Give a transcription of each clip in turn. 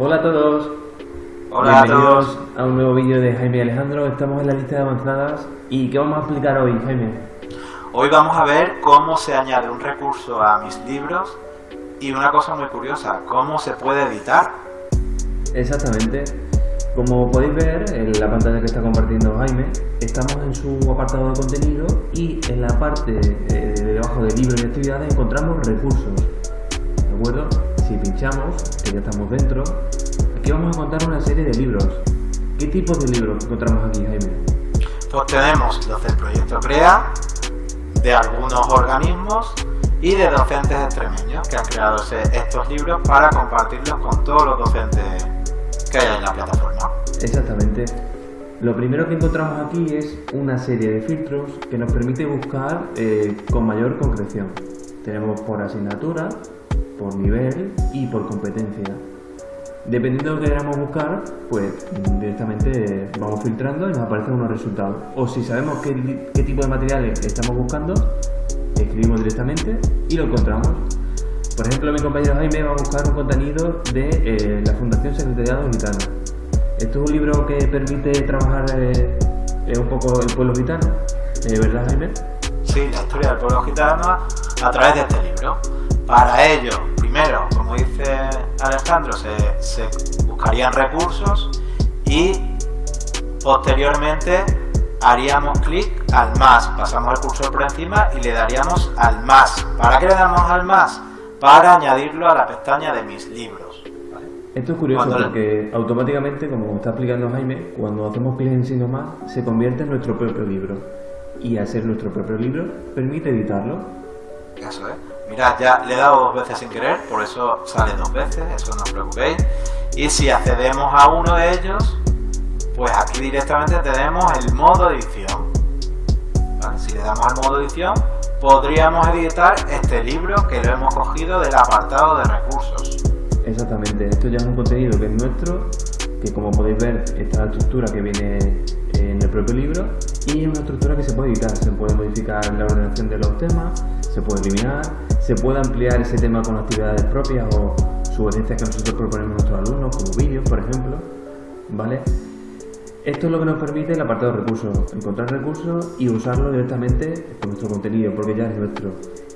Hola a todos. Hola a todos. a un nuevo vídeo de Jaime y Alejandro. Estamos en la lista de avanzadas. ¿Y qué vamos a explicar hoy, Jaime? Hoy vamos a ver cómo se añade un recurso a mis libros y una cosa muy curiosa, cómo se puede editar. Exactamente. Como podéis ver en la pantalla que está compartiendo Jaime, estamos en su apartado de contenido y en la parte eh, de debajo de libros y actividades encontramos recursos. ¿De acuerdo? Si pinchamos, que ya estamos dentro, aquí vamos a encontrar una serie de libros. ¿Qué tipos de libros encontramos aquí, Jaime? Pues tenemos los del proyecto CREA, de algunos organismos y de docentes extremeños que han creado estos libros para compartirlos con todos los docentes que hay en la plataforma. Exactamente. Lo primero que encontramos aquí es una serie de filtros que nos permite buscar eh, con mayor concreción. Tenemos por asignatura, por nivel y por competencia. Dependiendo de lo que queramos buscar, pues directamente vamos filtrando y nos aparecen unos resultados. O si sabemos qué, qué tipo de materiales estamos buscando, escribimos directamente y lo encontramos. Por ejemplo, mi compañero Jaime va a buscar un contenido de eh, la Fundación Secretariado Gitano. Esto es un libro que permite trabajar eh, eh, un poco el pueblo gitano, ¿verdad Jaime? Sí, la historia del pueblo gitano a través de este libro. Para ello, primero, como dice Alejandro, se, se buscarían recursos y posteriormente haríamos clic al más, pasamos el cursor por encima y le daríamos al más. ¿Para qué le damos al más? Para añadirlo a la pestaña de mis libros. ¿vale? Esto es curioso Cuando- porque automáticamente, como está explicando Jaime, cuando hacemos clic en signo más, se convierte en nuestro propio libro. Y ser nuestro propio libro, permite editarlo. Eso es. Mirad, ya le he dado dos veces sin querer, por eso sale dos veces, eso no os preocupéis. Y si accedemos a uno de ellos, pues aquí directamente tenemos el modo edición. Si le damos al modo edición, podríamos editar este libro que lo hemos cogido del apartado de recursos. Exactamente, esto ya es un contenido que es nuestro, que como podéis ver está la estructura que viene en el propio libro y es una estructura que se puede editar, se puede modificar la ordenación de los temas, se puede eliminar, se puede ampliar ese tema con actividades propias o sugerencias que nosotros proponemos a nuestros alumnos, como vídeos, por ejemplo, ¿vale? Esto es lo que nos permite el apartado de recursos, encontrar recursos y usarlo directamente con nuestro contenido, porque ya es nuestro.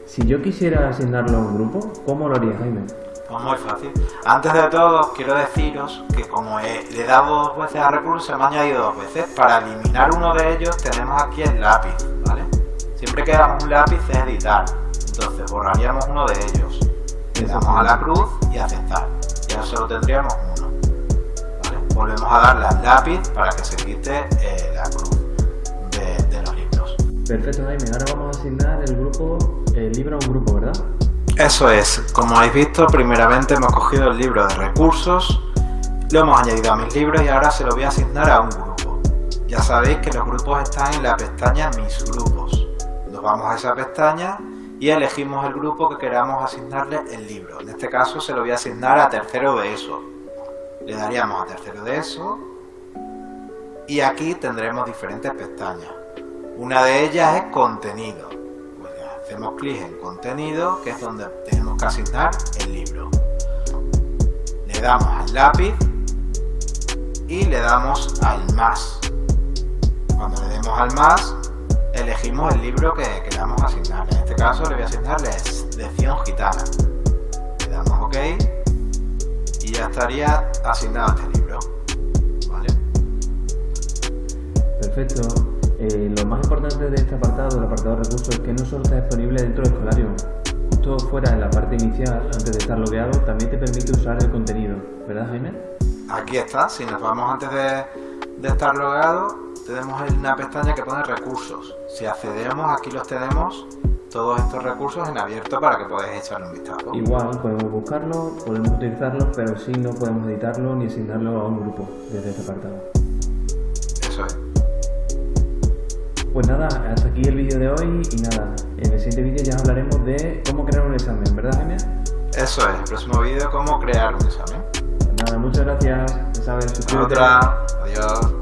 Si yo quisiera asignarlo a un grupo, ¿cómo lo haría Jaime? Pues muy fácil. Antes de todo, quiero deciros que como he- le he dado dos veces a recursos, se me ha añadido dos veces. Para eliminar uno de ellos tenemos aquí el lápiz, ¿vale? Siempre que damos un lápiz es editar. Entonces borraríamos uno de ellos. Le damos a la cruz y aceptar. Y ahora solo tendríamos uno. ¿vale? Volvemos a darle al lápiz para que se quite eh, la cruz de, de los libros. Perfecto, Jaime. Ahora vamos a asignar el grupo, el libro a un grupo, ¿verdad? Eso es, como habéis visto, primeramente hemos cogido el libro de recursos, lo hemos añadido a mis libros y ahora se lo voy a asignar a un grupo. Ya sabéis que los grupos están en la pestaña Mis grupos. Nos vamos a esa pestaña y elegimos el grupo que queramos asignarle el libro. En este caso se lo voy a asignar a tercero de eso. Le daríamos a tercero de eso y aquí tendremos diferentes pestañas. Una de ellas es contenido. Pues hacemos clic en contenido, que es donde tenemos que asignar el libro. Le damos al lápiz y le damos al más. Cuando le demos al más, elegimos el libro que queramos asignar. En este caso le voy a asignar la lección gitana. Le damos OK y ya estaría asignado este libro. ¿Vale? Perfecto. Eh, lo más importante de este apartado, el apartado de recursos, es que no solo está disponible dentro del Escolarium. Justo fuera en la parte inicial, antes de estar logueado, también te permite usar el contenido. ¿Verdad, Jaime? Aquí está, si nos vamos antes de, de estar logados, tenemos una pestaña que pone recursos. Si accedemos, aquí los tenemos, todos estos recursos en abierto para que podáis echarle un vistazo. Igual podemos buscarlo, podemos utilizarlo, pero sí no podemos editarlo ni asignarlo a un grupo desde este apartado. Eso es. Pues nada, hasta aquí el vídeo de hoy y nada, en el siguiente vídeo ya hablaremos de cómo crear un examen, ¿verdad Jaime? Eso es, el próximo vídeo, cómo crear un examen. Nada, muchas gracias, ya sabes, suscríbete. Otra, adiós.